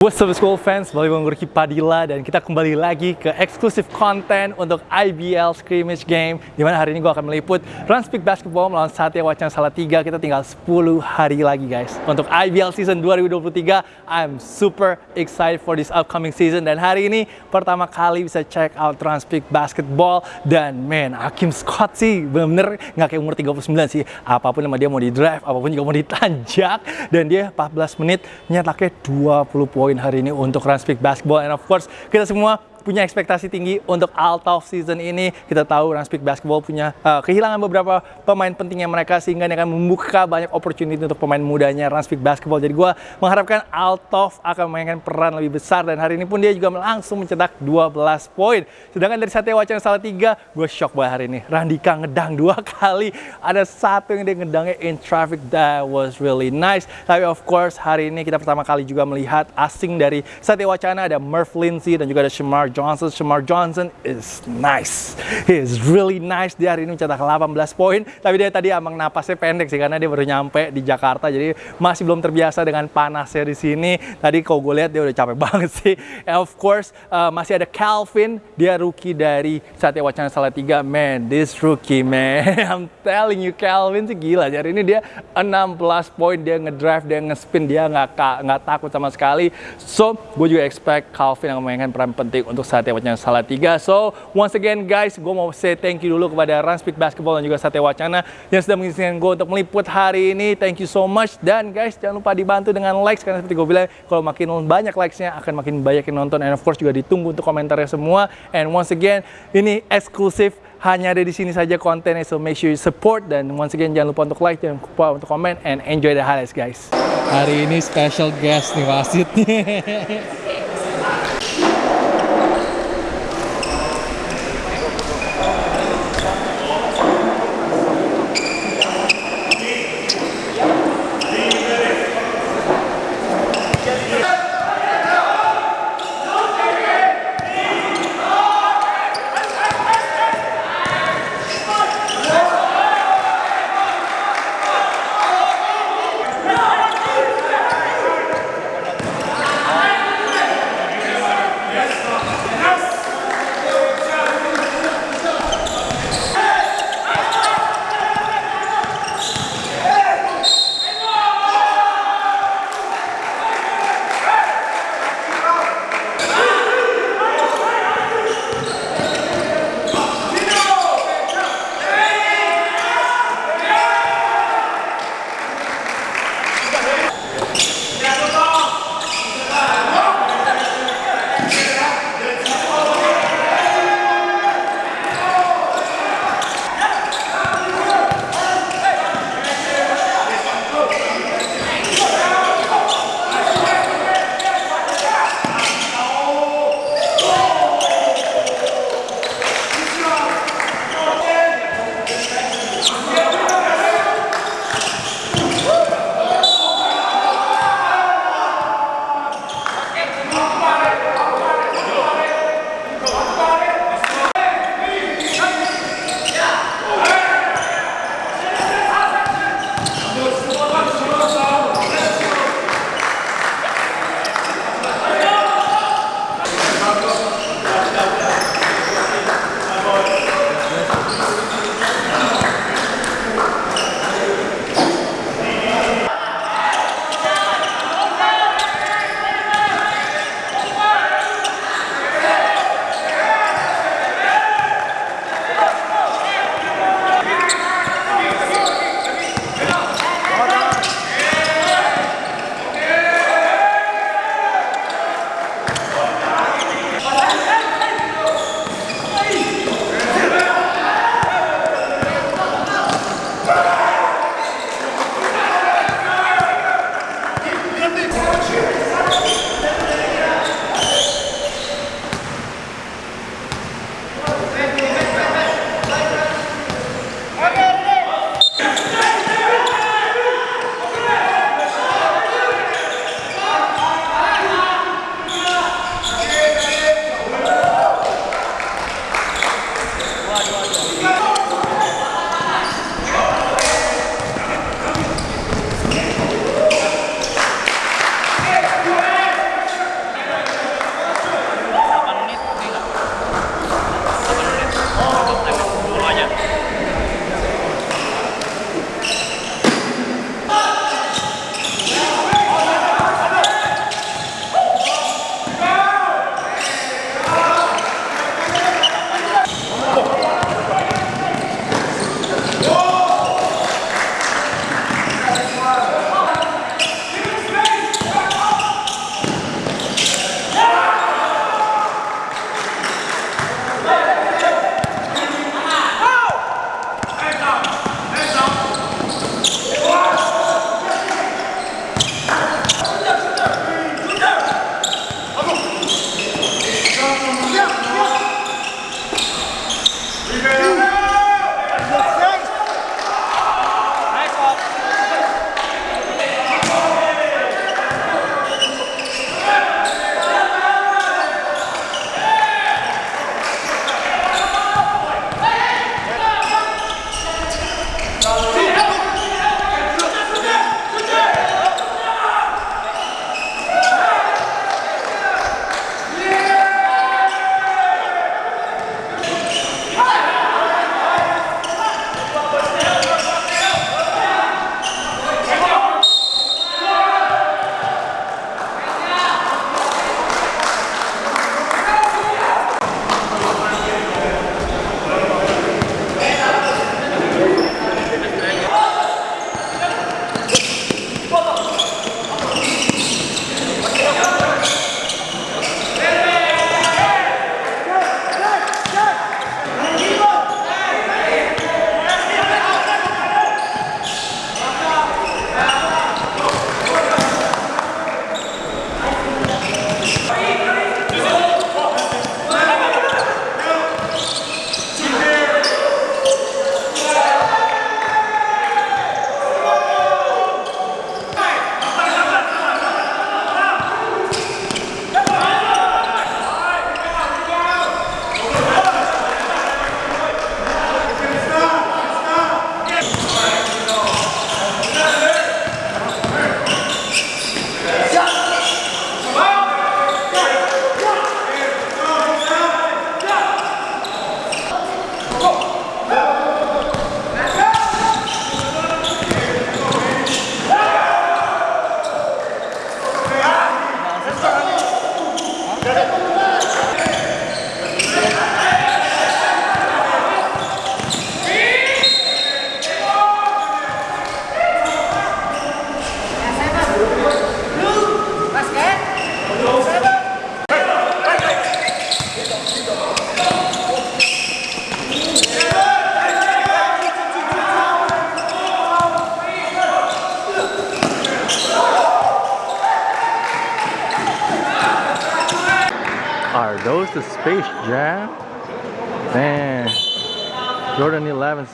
What's up school fans, balik Gurki Padilla dan kita kembali lagi ke eksklusif konten untuk IBL Scrimmage Game Di mana hari ini gue akan meliput Run Speak Basketball melawan Satya Wacana Salatiga Kita tinggal 10 hari lagi guys Untuk IBL season 2023 I'm super excited for this upcoming season Dan hari ini pertama kali bisa check out Run Speak Basketball. Dan man, Hakim Scott sih bener-bener nggak kayak umur 39 sih. Apa pun sama dia mau di drive, apa pun juga mau ditanjak. Dan dia 14 menit nyetaknya 20 poin poin hari ini untuk Run Speak Basketball. And of course kita semua punya ekspektasi tinggi untuk out of season ini. Kita tahu Run Speak Basketball punya uh, kehilangan beberapa pemain pentingnya mereka sehingga ini akan membuka banyak opportunity untuk pemain mudanya Run Speak Basketball. Jadi gue mengharapkan of akan memainkan peran lebih besar dan hari ini pun dia juga langsung mencetak 12 poin. Sedangkan dari Satya Wacana salah tiga, gue shock banget hari ini. Randika ngedang dua kali. Ada satu yang dia ngedangnya in traffic that was really nice. Tapi of course hari ini kita pertama kali juga melihat asing dari Satya Wacana ada Murph Lindsay dan juga ada Johnson. Shamar Johnson is nice. He is really nice. Dia hari ini mencetak 18 poin. Tapi dia tadi emang napasnya pendek sih karena dia baru nyampe di Jakarta. Jadi masih belum terbiasa dengan panasnya di sini. Tadi kalau gue lihat dia udah capek banget sih. And of course uh, masih ada Calvin. Dia rookie dari Satya Wacana Salatiga. Man, this rookie man. I'm telling you Calvin sih gila. Hari ini dia 16 poin. Dia ngedrive, dia ngespin. Dia nggak nggak takut sama sekali. So, gue juga expect Calvin yang memainkan peran penting untuk Satya Wacana Salatiga. So, once again guys, gue mau say thank you dulu kepada Run Speak Basketball dan juga Satya Wacana yang sudah mengizinkan gue untuk meliput hari ini. Thank you so much. Dan guys, jangan lupa dibantu dengan likes karena seperti gue bilang, kalau makin banyak likesnya akan makin banyak yang nonton. And of course juga ditunggu untuk komentarnya semua. And once again, ini eksklusif hanya ada di sini saja kontennya so make sure you support dan once again jangan lupa untuk like jangan lupa untuk komen and enjoy the highlights guys hari ini special guest nih wasitnya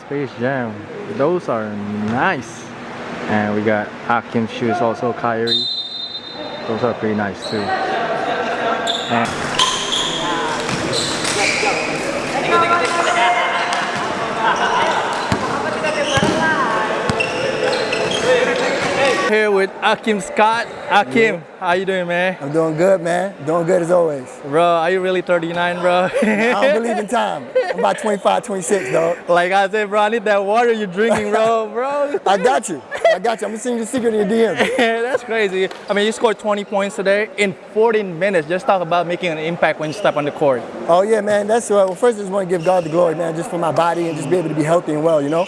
Space Jam. Those are nice. And we got Hakim shoes, also Kyrie. Those are pretty nice too. And here with Akeem Scott. Akeem, how you doing, man? I'm doing good, man. Doing good as always. Bro, are you really 39, bro? I don't believe in time. I'm about 25, 26, dog. like I said, bro, I need that water you're drinking, bro, bro. I got you. I got you. I'm gonna send you the secret in your DM. That's crazy. I mean, you scored 20 points today in 14 minutes. Just talk about making an impact when you step on the court. Oh yeah, man. That's uh, well. First, I just want to give God the glory, man, just for my body and just be able to be healthy and well, you know.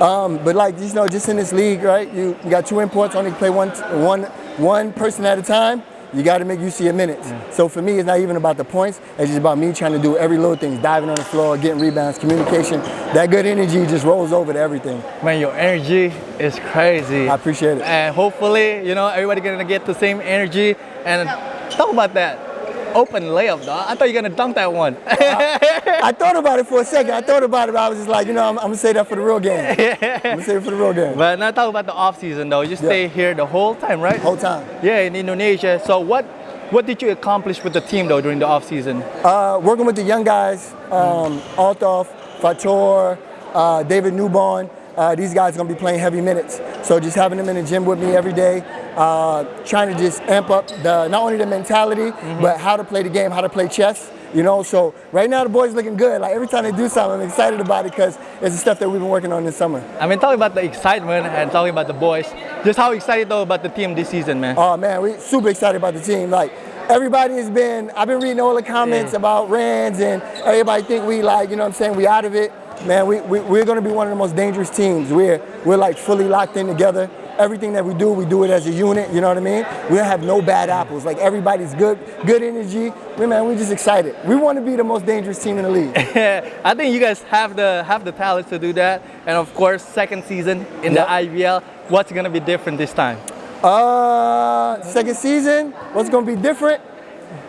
Um, but like you know, just in this league, right? You, you got two imports, only play one, one, one person at a time. You got to make use of your minutes. So for me, it's not even about the points. It's just about me trying to do every little thing, diving on the floor, getting rebounds, communication. That good energy just rolls over to everything. Man, your energy is crazy. I appreciate it. And hopefully, you know, everybody gonna get the same energy. And talk about that open layup, dog. I thought you were gonna dunk that one. I thought about it for a second. I thought about it, but I was just like, you know, I'm, I'm gonna say that for the real game. I'm gonna say it for the real game. but now talk about the off season though. You stay here the whole time, right? Whole time. Yeah, in Indonesia. So what what did you accomplish with the team though during the off season? Uh, working with the young guys, um, Althoff, Fator, uh, David Newborn. Uh, these guys are gonna be playing heavy minutes. So just having them in the gym with me every day, uh, trying to just amp up the not only the mentality, but how to play the game, how to play chess. You know, so right now the boys looking good. Like every time they do something, I'm excited about it because it's the stuff that we've been working on this summer. I mean, talking about the excitement and talking about the boys, just how excited though about the team this season, man. Oh man, we super excited about the team. Like everybody has been, I've been reading all the comments Yeah. about Rands and everybody think we like, you know what I'm saying, we out of it. Man, we, we, we're gonna be one of the most dangerous teams. We're, we're like fully locked in together. Everything that we do, we do it as a unit, you know what I mean? We don't have no bad apples. Like everybody's good, good energy. We, man, we're just excited. We want to be the most dangerous team in the league. I think you guys have the have the talent to do that. And of course, second season in Yep. the IBL. What's gonna be different this time? Uh, second season, what's gonna be different?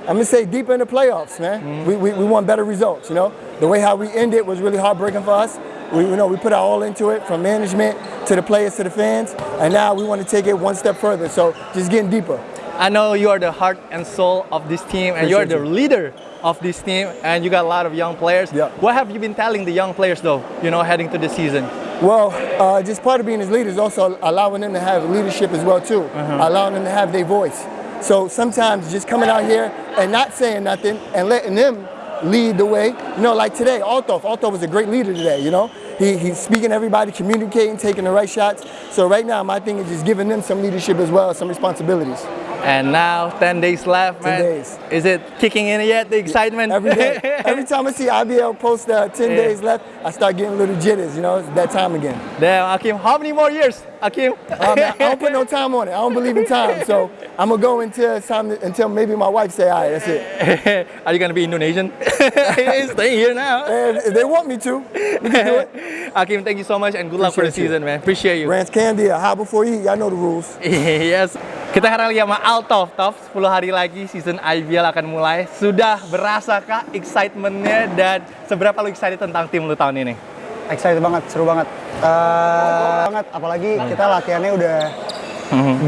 I'm gonna say deeper in the playoffs, man. We, we, we want better results, you know? The way how we ended was really heartbreaking for us. We, you know, we put our all into it from management to the players to the fans, and now we want to take it one step further. So just getting deeper. I know you are the heart and soul of this team, and you are the leader of this team, and you got a lot of young players. Yeah. What have you been telling the young players though? You know, heading to the season. Well, uh, just part of being his leader is also allowing them to have leadership as well too, allowing them to have their voice. So sometimes just coming out here and not saying nothing and letting them lead the way. You know, like today, Althoff. Althoff was a great leader today. You know, he, he's speaking to everybody, communicating, taking the right shots. So right now, my thing is just giving them some leadership as well, some responsibilities. And now, 10 days left, 10 man. days. Is it kicking in yet, the excitement? Every day, every time I see IBL post uh, 10 Yeah. days left, I start getting a little jitters. You know, it's that time again. Damn, Akeem, how many more years, Akeem? Um, I don't put no time on it. I don't believe in time. So I'm gonna go until time until maybe my wife say, all right, that's it. Are you gonna be Indonesian? Staying here now. And if they want me to, we can do it. Akeem, thank you so much and good luck for the you. season, man. Appreciate you. Rance Candy, a high before you eat. Y'all know the rules. yes. Kita sekarang lagi sama Altof, Tof. 10 hari lagi season IBL akan mulai. Sudah berasa kah excitementnya dan seberapa lu excited tentang tim lu tahun ini? Excited banget, seru banget. Eh, banget, apalagi kita latihannya udah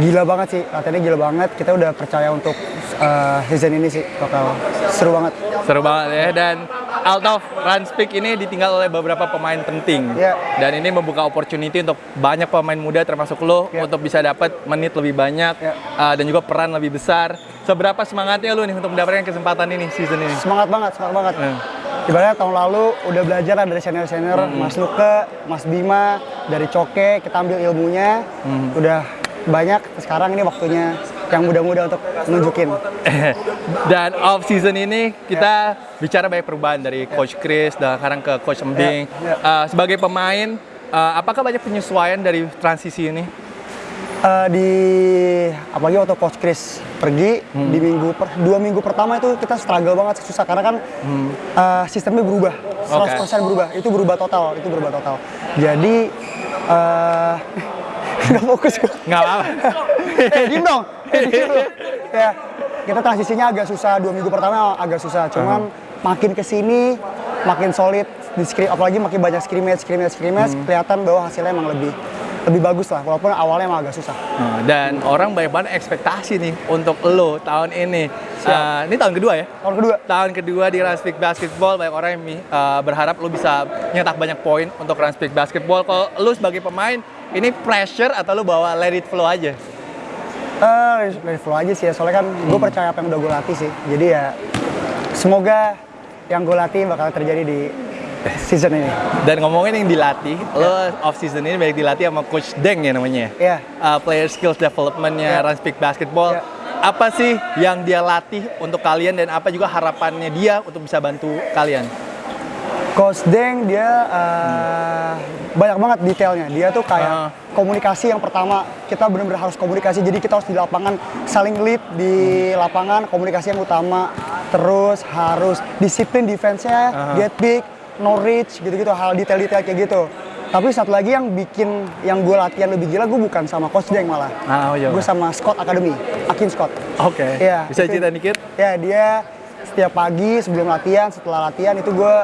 gila banget sih. Latihannya gila banget. Kita udah percaya untuk eh, season ini sih bakal seru banget. Seru banget ya dan Altof Ranspik ini ditinggal oleh beberapa pemain penting Iya. dan ini membuka opportunity untuk banyak pemain muda termasuk lo Iya. untuk bisa dapat menit lebih banyak Iya. uh, dan juga peran lebih besar. Seberapa semangatnya lu nih untuk mendapatkan kesempatan ini season ini? Semangat banget, semangat banget. Hmm. Ibaratnya tahun lalu udah belajar dari senior-senior, Mas Luke, Mas Bima, dari Coke, kita ambil ilmunya, udah banyak. Sekarang ini waktunya yang muda-muda untuk nunjukin. Dan off season ini kita bicara banyak perubahan dari Coach Chris dan sekarang ke Coach Embing. Ya, ya. Uh, sebagai pemain, uh, apakah banyak penyesuaian dari transisi ini? Eh, di apalagi waktu coach Chris pergi di minggu per- dua minggu pertama itu kita struggle banget susah karena kan eh, sistemnya berubah 100% berubah itu berubah total itu berubah total jadi eh nggak fokus gue Nggak apa-apa. eh diem dong. Eh diem ya kita transisinya agak susah dua minggu pertama agak susah. Cuman makin ke sini makin solid di skrim apalagi makin banyak scrimmage scrimmage scrimmage kelihatan bahwa hasilnya emang lebih lebih bagus lah. Walaupun awalnya emang agak susah. Nah, Dan orang banyak banget ekspektasi nih untuk lo tahun ini. Uh, ini tahun kedua ya? tahun kedua. Tahun kedua di Ranspik Basketball. Banyak orang yang uh, berharap lo bisa nyetak banyak poin untuk Ranspik Basketball. Kalau lo sebagai pemain, ini pressure atau lo bawa let it flow aja? Eh, dari flow aja sih ya, soalnya kan gue percaya apa yang udah gue latih sih. Jadi ya, semoga yang gue latih bakal terjadi di season ini. Dan ngomongin yang dilatih, lo off season ini banyak dilatih sama Coach Deng ya namanya. Iya. Uh, player skills developmentnya Iya. Ranspik Basketball. Iya. Apa sih yang dia latih untuk kalian dan apa juga harapannya dia untuk bisa bantu kalian? Coach Deng dia eh, banyak banget detailnya. Dia tuh kayak Ah. komunikasi yang pertama kita benar-benar harus komunikasi. Jadi kita harus di lapangan saling lead di lapangan komunikasi yang utama. Terus harus disiplin defense-nya, get big, no reach gitu-gitu hal detail-detail kayak gitu. Tapi satu lagi yang bikin yang gue latihan lebih gila gue bukan sama Coach Deng malah. Ah, oh, iya. gue sama Scott Academy, Akin Scott. Oke. Iya, Bisa itu- cerita dikit? Ya dia setiap pagi sebelum latihan, setelah latihan itu gue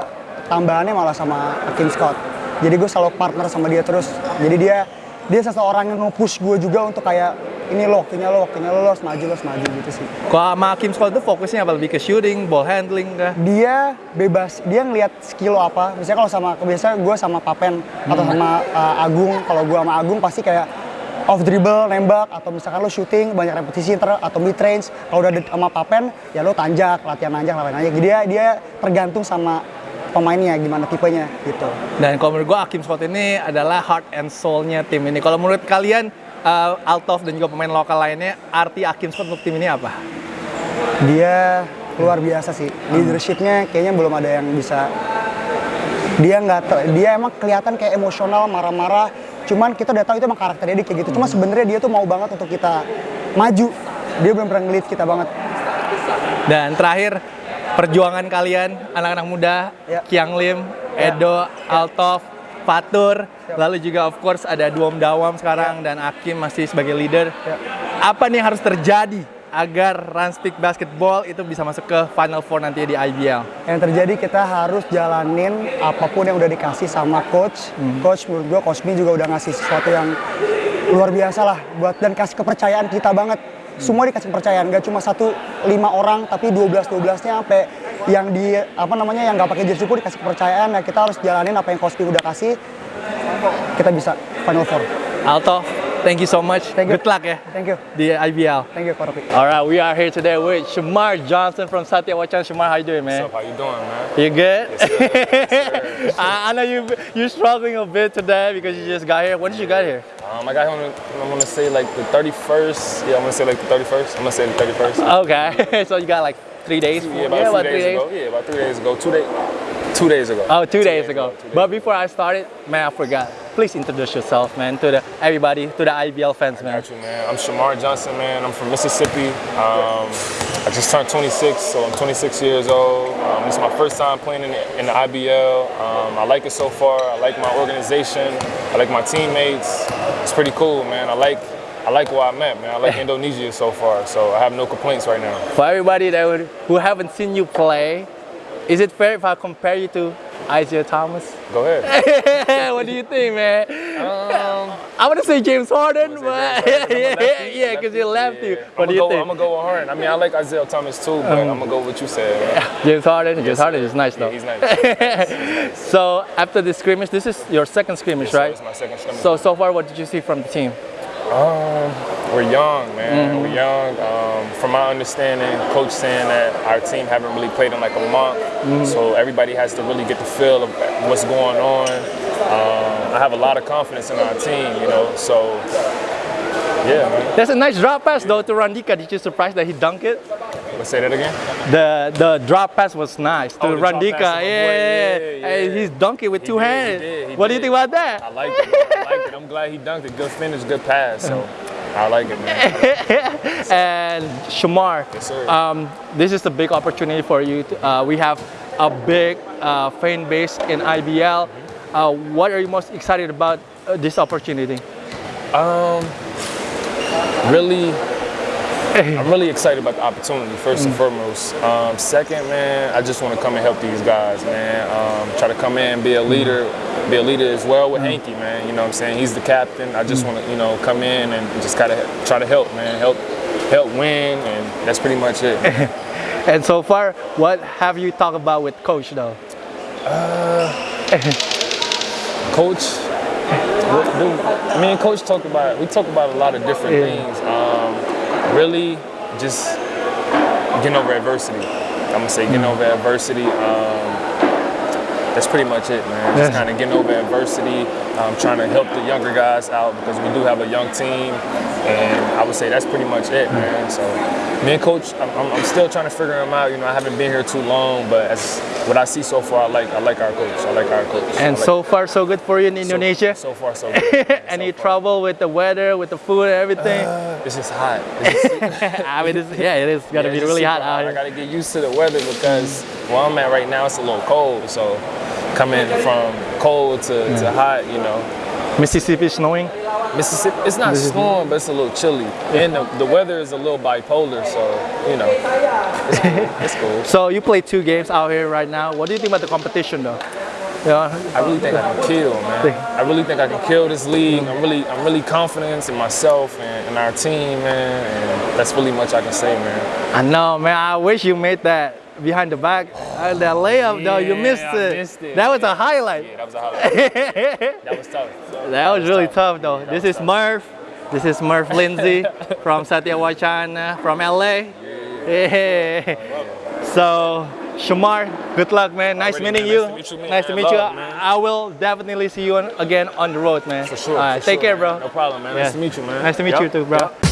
tambahannya malah sama Akin Scott. Jadi gue selalu partner sama dia terus. Jadi dia dia seseorang yang nge-push gue juga untuk kayak ini lo waktunya lo waktunya lo, lo harus maju lo harus maju gitu sih. Kalau sama Kim Scott itu fokusnya apa? Lebih ke shooting, ball handling kah? Dia bebas, dia ngelihat skill lo apa. Misalnya kalau sama biasanya gue sama Papen atau sama uh, Agung, kalau gue sama Agung pasti kayak off dribble, nembak atau misalkan lo shooting banyak repetisi ter atau mid range. Kalau udah sama Papen ya lo tanjak, latihan nanjak, latihan nanjak. Jadi dia dia tergantung sama pemainnya gimana tipenya gitu. Dan kalau menurut gue Akim Scott ini adalah heart and soul-nya tim ini. Kalau menurut kalian uh, Altov dan juga pemain lokal lainnya arti Akim Scott untuk tim ini apa? Dia luar biasa sih. Leadershipnya kayaknya belum ada yang bisa. Dia nggak, dia emang kelihatan kayak emosional, marah-marah. Cuman kita udah tahu itu emang karakternya dia kayak gitu. Cuma sebenarnya dia tuh mau banget untuk kita maju. Dia benar-benar ngelit kita banget. Dan terakhir perjuangan kalian anak-anak muda Ya. Kiang Lim, Edo, Altov, Fatur, lalu juga of course ada Duom Dawam sekarang dan Akim masih sebagai leader. Ya. Apa nih yang harus terjadi agar Ranspik Basketball itu bisa masuk ke Final Four nanti di IBL? Yang terjadi kita harus jalanin apa pun yang udah dikasih sama coach. Coach menurut gua coach Mi juga udah ngasih sesuatu yang luar biasa lah buat dan kasih kepercayaan kita banget. Semua dikasih kepercayaan, nggak cuma satu lima orang tapi 12 12 nya sampai yang di apa namanya yang nggak pakai jersey pun dikasih kepercayaan. Nah kita harus jalanin apa yang coach Mi udah kasih. Kita bisa final four. Alto, thank you so much. Thank you. Good luck ya Thank you, di IBL. thank you Koropi. Alright, we are here today with Shamar Johnson from Satya Wacan. Shamar, how you doing, man? What's up? How you doing, man? You good? I, I know you you're struggling a bit today because you just got here. When did you get here? Um, I got him, I'm gonna say like the 31st. Yeah, I'm gonna say like the 31st. I'm gonna say the 31st. Okay, so you got like three days. Yeah, about, three days ago. Yeah, about three days ago. Two days. Two days ago. Oh, two days ago. two days But before I started, man, I forgot. Please introduce yourself, man, to the everybody, to the IBL fans, man. Got you, man. I'm Shamar Johnson, man. I'm from Mississippi. Um, I just turned 26, so I'm 26 years old. Um, this is my first time playing in the, in the IBL. Um, I like it so far. I like my organization. I like my teammates. It's pretty cool, man. I like I like where I'm at, man. I like Indonesia so far, so I have no complaints right now. For everybody that would, who haven't seen you play, is it fair if I compare you to Isaiah Thomas? Go ahead. what do you think, man? Um, I want to say James Harden, say but James Harden. Yeah, lefty. yeah, because you're lefty. Yeah. What do I'ma you go, think? I'm gonna go with Harden. I mean, I like Isaiah Thomas too, but I'm gonna go with what you said. Man. James Harden. James Harden is nice Yeah, though. he's nice. So after the scrimmage, this is your second scrimmage, So right? It's my second scrimmage. So so far, what did you see from the team? Um, we're young, man. Mm-hmm. We're young. Um, from my understanding, coach saying that our team haven't really played in like a month, Mm-hmm. so everybody has to really get the feel of what's going on. Um, I have a lot of confidence in our team, you know. So Yeah, man. That's a nice drop pass though to Randika. Did you surprise that he dunked it? Let's say that again. The the drop pass was nice to Oh, Randika. Yeah, Yeah, yeah, Hey, he's dunking with He two did, he hands. did, he what do you think about that? I like it. I like it. I'm glad he dunked it. Good finish, good pass. So I like it, man. and Shamar, Yes, um, this is a big opportunity for you. To, uh, we have a big uh, fan base in IBL. Uh, what are you most excited about uh, this opportunity? Um, really, I'm really excited about the opportunity. First and foremost. Um, second, man, I just want to come and help these guys, man. Um, try to come in, and be a leader, be a leader as well with Hanky, man. You know what I'm saying? He's the captain. I just want to, you know, come in and just kind of try to help, man. Help, help win, and that's pretty much it. And so far, what have you talked about with coach though? Coach, me and Coach talk about we talk about a lot of different Yeah. things. Um, really, just getting over adversity. I'm gonna say getting over adversity. Um, that's pretty much it, man. Just kind of getting over adversity. Um, trying to help the younger guys out because we do have a young team, and I would say that's pretty much it, man. So, me and Coach, I'm, I'm, still trying to figure him out. You know, I haven't been here too long, but as what I see so far, I like I like our coach. I like our coach. And like- so far, so good for you in Indonesia. So, far, so good. Any So trouble with the weather, with the food, and everything? It's just hot. It's just, I mean, it's, yeah, it is gonna yeah, be really hot out I gotta get used to the weather because where I'm at right now, it's a little cold. So coming from cold to, to mm. hot, you know, Mississippi snowing. Mississippi, it's not snowing, but it's a little chilly. And the, the weather is a little bipolar, so, you know, it's cool. It's cool. So you play two games out here right now. What do you think about the competition though? Yeah, I really think I can kill, man. I really think I can kill this league. I'm really, I'm really confident in myself and, and our team, man. And that's really much I can say, man. I know, man. I wish you made that behind the back. Uh, that layup though, you missed I it. missed it. That was a highlight. Yeah, that was a highlight. that was tough. That was really tough. tough though. Yeah, this was is Murph. This is Murph Lindsay from Satya Wacana from LA. Yeah. So, Shamar, good luck, man. Nice Already, meeting man. you. Nice to meet you, man. Nice to meet you. I will definitely see you on, again on the road, man. For sure. All right, for take sure, care, man. bro. No problem, man. Yeah. Nice to meet you, man. Nice to meet Yep, you too, bro. yep.